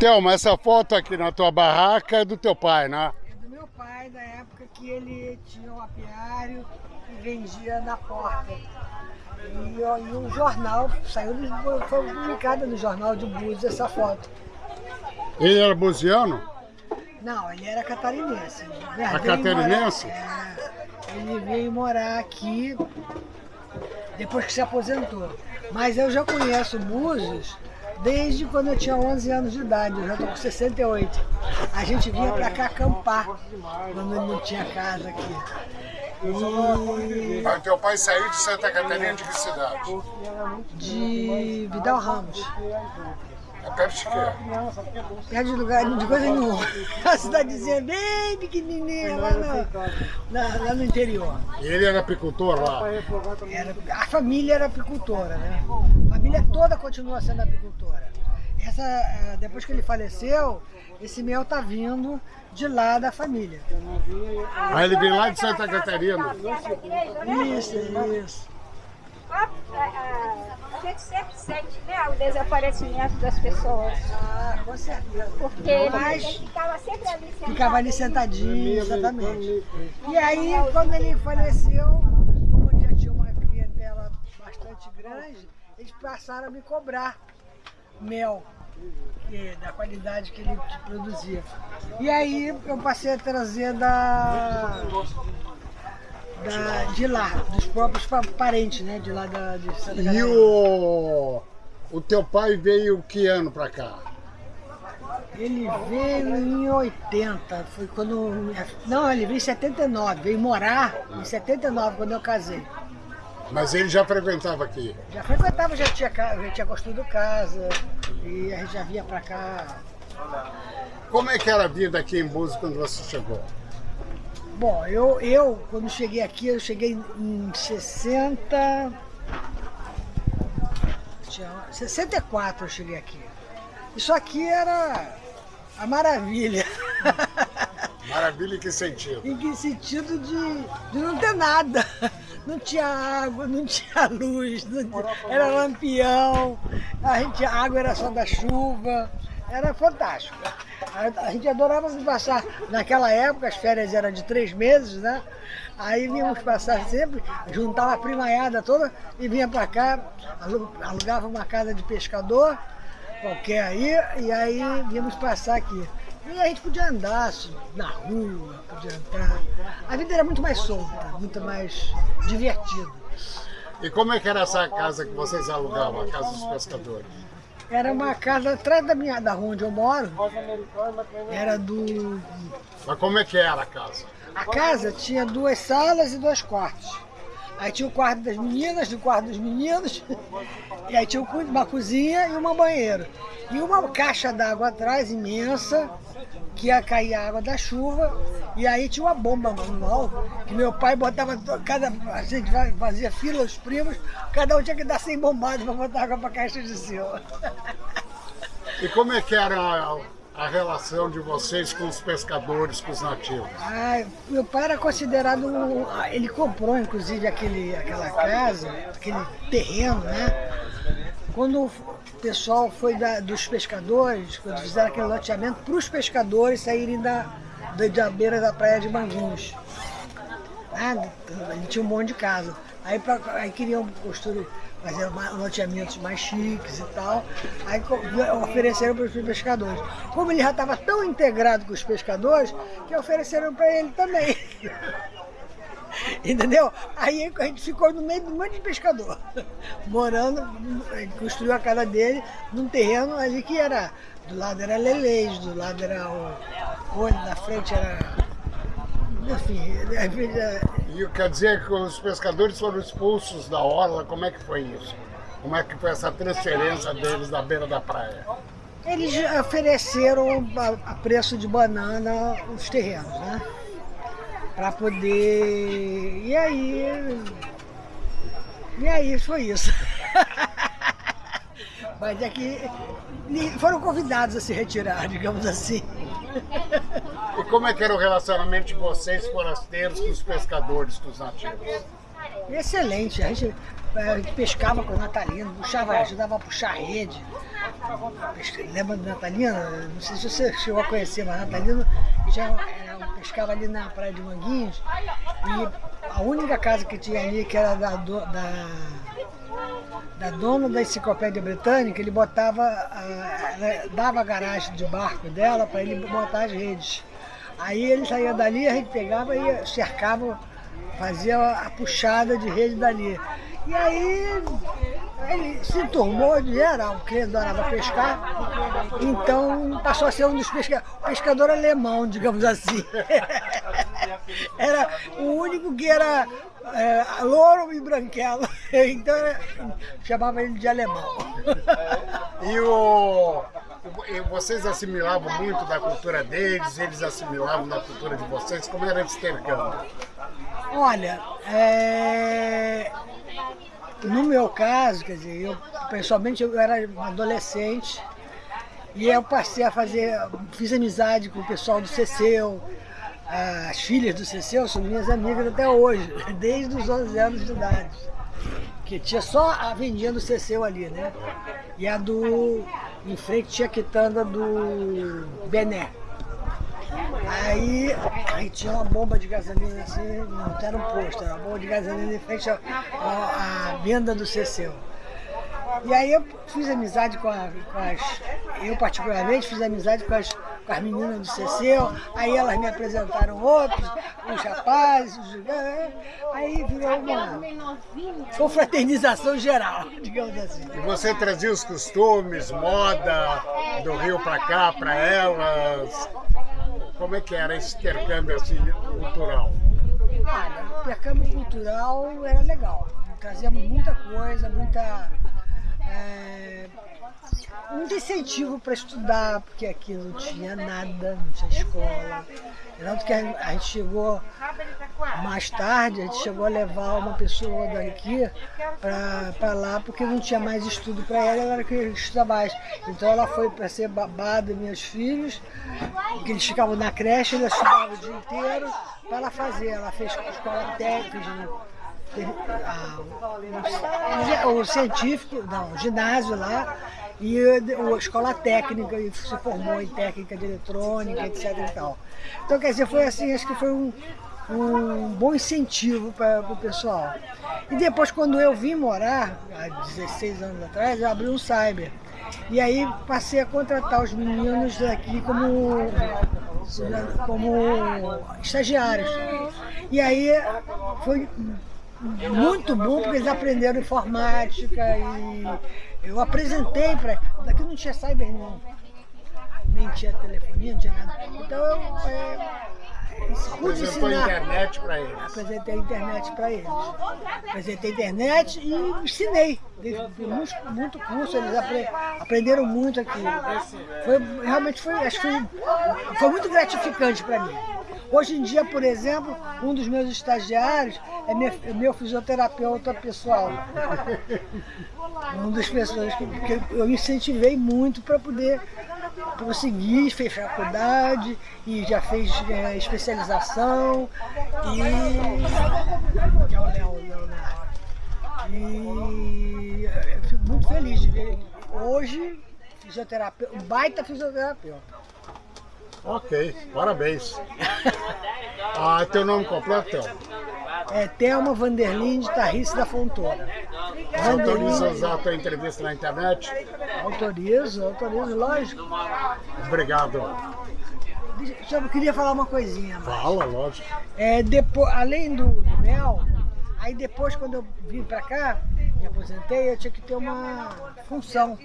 Thelma, essa foto aqui na tua barraca é do teu pai, né? É do meu pai, da época que ele tinha um apiário e vendia na porta. E, e um jornal, saiu, foi publicada no jornal de Búzios essa foto. Ele era buziano? Não, ele era catarinense. A catarinense? Morar, é, ele veio morar aqui depois que se aposentou. Mas eu já conheço Búzios desde quando eu tinha 11 anos de idade, eu já estou com 68. A gente vinha para cá acampar, quando não tinha casa aqui. E... Teu pai saiu de Santa Catarina de que cidade? De Vidal Ramos. É perto de quê? Perto de lugar, de coisa nenhuma. A cidadezinha bem pequenininha lá no, na, lá no interior. E ele era apicultor lá? Era, a família era apicultora, né? A família toda continua sendo apicultora. Essa, eh, depois que ele faleceu, esse mel tá vindo de lá da família. Ah, ele vem lá de Santa Catarina? Isso, isso. A gente sempre sente né, o desaparecimento das pessoas. Ah, com certeza. Porque Mas, ele ficava sempre ali sentadinho. Ficava ali sentadinho, exatamente. E aí, quando ele faleceu, como já tinha uma clientela bastante grande, eles passaram a me cobrar mel que, da qualidade que ele produzia. E aí eu passei a trazer da, da de lá, dos próprios parentes, né? De lá da, de Santa Catarina. E o, o teu pai veio que ano pra cá? Ele veio em 80, foi quando... Não, ele veio em 79, veio morar em 79, quando eu casei. Mas ele já frequentava aqui? Já frequentava, já tinha, já tinha construído casa e a gente já vinha pra cá. Como é que era a vida aqui em Búzios quando você chegou? Bom, eu, eu quando cheguei aqui, eu cheguei em 60... 64 eu cheguei aqui. Isso aqui era a maravilha. Maravilha em que sentido? Em que sentido de, de não ter nada. Não tinha água, não tinha luz, não tinha, era lampião, a, gente, a água era só da chuva, era fantástico. A, gente adorava passar, naquela época as férias eram de três meses, né? Aí vínhamos passar sempre, juntava a primaiada toda e vinha para cá, alugava uma casa de pescador, qualquer aí, e aí vínhamos passar aqui. E a gente podia andar assim, na rua, podia entrar. A vida era muito mais solta, muito mais divertida. E como é que era essa casa que vocês alugavam, a casa dos pescadores? Era uma casa atrás da minha da rua onde eu moro. Era do. Mas como é que era a casa? A casa tinha duas salas e dois quartos. Aí tinha o quarto das meninas, o quarto dos meninos, e aí tinha uma cozinha e uma banheira. E uma caixa d'água atrás, imensa, que ia cair a água da chuva, e aí tinha uma bomba manual, que meu pai botava, cada, a gente fazia fila, os primos, cada um tinha que dar 100 bombadas para botar água para a caixa de cima. E como é que era a, relação de vocês com os pescadores, com os nativos? Ah, meu pai era considerado, ele comprou inclusive aquele, aquela casa, aquele terreno, né? Quando o pessoal foi da, dos pescadores, quando fizeram aquele loteamento para os pescadores saírem da, da, da, beira da praia de Manguinhos. Ah, tinha um monte de casa. Aí, pra, aí queriam construir, fazer loteamentos mais chiques e tal. Aí ofereceram para os pescadores. Como ele já estava tão integrado com os pescadores, que ofereceram para ele também. Entendeu? Aí a gente ficou no meio de um monte de pescador, morando, construiu a casa dele num terreno ali que era, do lado era Leleis, do lado era o olho, na frente era, enfim, E quer dizer que os pescadores foram expulsos da orla, como é que foi isso? Como é que foi essa transferência deles da beira da praia? Eles ofereceram a preço de banana os terrenos, né? para poder... E aí... E aí foi isso. Mas é que foram convidados a se retirar, digamos assim. E como é que era o relacionamento de vocês, forasteiros, com os pescadores, com os nativos? Excelente. A gente, a gente pescava com o Natalino, puxava, ajudava a puxar rede. lembra da Natalina? Não sei se você chegou a conhecer, mas a Natalina já era, pescava ali na praia de Manguinhos e a única casa que tinha ali, que era da, da, da dona da enciclopédia britânica, ele botava, dava a garagem de barco dela para ele botar as redes. Aí ele saía dali, a gente pegava e cercava, fazia a puxada de rede dali. E aí ele se tornou de geral, porque adorava pescar, então passou a ser um dos pescadores, pescador alemão, digamos assim. Era o único que era é, louro e branquelo, então chamava ele de alemão. E o vocês assimilavam muito da cultura deles, eles assimilavam da cultura de vocês, como era esse intercâmbio? Olha, é... no meu caso, quer dizer, eu pessoalmente eu era adolescente e eu passei a fazer, fiz amizade com o pessoal do CCEU, as filhas do CCEU são minhas amigas até hoje, desde os 11 anos de idade. Que tinha só a vendinha do CCEU ali, né? E a do em frente a quitanda do Bené. Aí, aí tinha uma bomba de gasolina assim, não era um posto, era uma bomba de gasolina em frente à, à, à venda do CCU. E aí eu fiz amizade com, a, com, as. Eu particularmente fiz amizade com as, com as meninas do CCU, aí elas me apresentaram outros, os rapazes, os, aí virou uma confraternização geral, digamos assim. E você trazia os costumes, moda do Rio para cá, para elas? Como é que era esse intercâmbio assim, cultural? Olha, o intercâmbio cultural era legal. Trazíamos muita coisa, muita é, muito incentivo para estudar, porque aqui não tinha nada, não tinha escola. Tanto que a gente chegou mais tarde, a gente chegou a levar uma pessoa daqui para lá, porque não tinha mais estudo para ela, ela era que estudar mais. Então ela foi para ser babada meus filhos, que eles ficavam na creche, ela estudava o dia inteiro para ela fazer. Ela fez escola técnica, a, o científico, não, o ginásio lá, e a escola técnica, e se formou em técnica de eletrônica, etc. E tal. Então, quer dizer, foi assim, acho que foi um, um bom incentivo para o pessoal. E depois, quando eu vim morar, há 16 anos atrás, eu abri um cyber. E aí passei a contratar os meninos daqui como, como estagiários. E aí foi muito bom porque eles aprenderam informática e eu apresentei para. Daqui não tinha cyber não. Nem tinha telefonia, não tinha nada. Então eu é, pude ensinar. internet para eles. Apresentei a internet para eles. Apresentei a internet e ensinei. Fiz muito, curso, eles apre, aprenderam muito aqui. Foi, realmente foi, acho que foi, foi muito gratificante para mim. Hoje em dia, por exemplo, um dos meus estagiários é meu, é meu fisioterapeuta pessoal. um das pessoas que, que eu incentivei muito para poder prosseguir, fez faculdade e já fez é, especialização e que é o Léo Leonardo. E eu fico muito feliz de ver hoje fisioterapeuta, um baita fisioterapeuta. Ok, parabéns. ah, teu nome completo, É Thelma Vanderlinde Tarrice da Fontoura. Autoriza usar a tua entrevista na internet? Autorizo, autorizo, lógico. Obrigado. Eu queria falar uma coisinha. Mas... Fala, lógico. É, depois, além do, do mel, aí depois quando eu vim pra cá, me aposentei, eu tinha que ter uma função.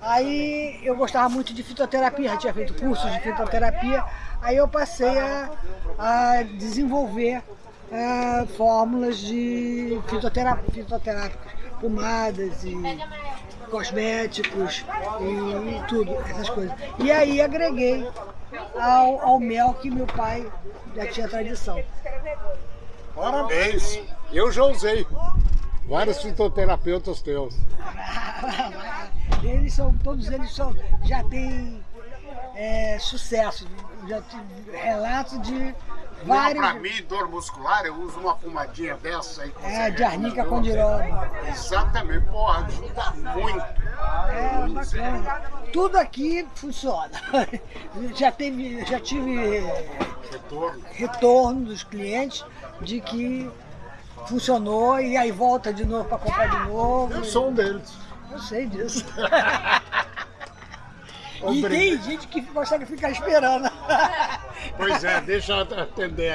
Aí eu gostava muito de fitoterapia, já tinha feito cursos de fitoterapia, aí eu passei a, a desenvolver é, fórmulas de fitoterapia, fitoterápicas, pomadas e cosméticos e, e, tudo, essas coisas. E aí agreguei ao, ao mel que meu pai já tinha tradição. Parabéns! Eu já usei vários fitoterapeutas teus. Eles são, todos eles são, já têm é, sucesso, já relatos de Vários. Para mim, dor muscular, eu uso uma pomadinha dessa aí. É, de arnica dirona. Exatamente, pô, ajuda muito. É, bacana. Tudo aqui funciona. Já, teve, já tive Retorno. retorno dos clientes de que funcionou e aí volta de novo para comprar de novo. Eu sou um deles. Eu sei disso. E tem gente que consegue ficar esperando. Pois é, deixa eu atender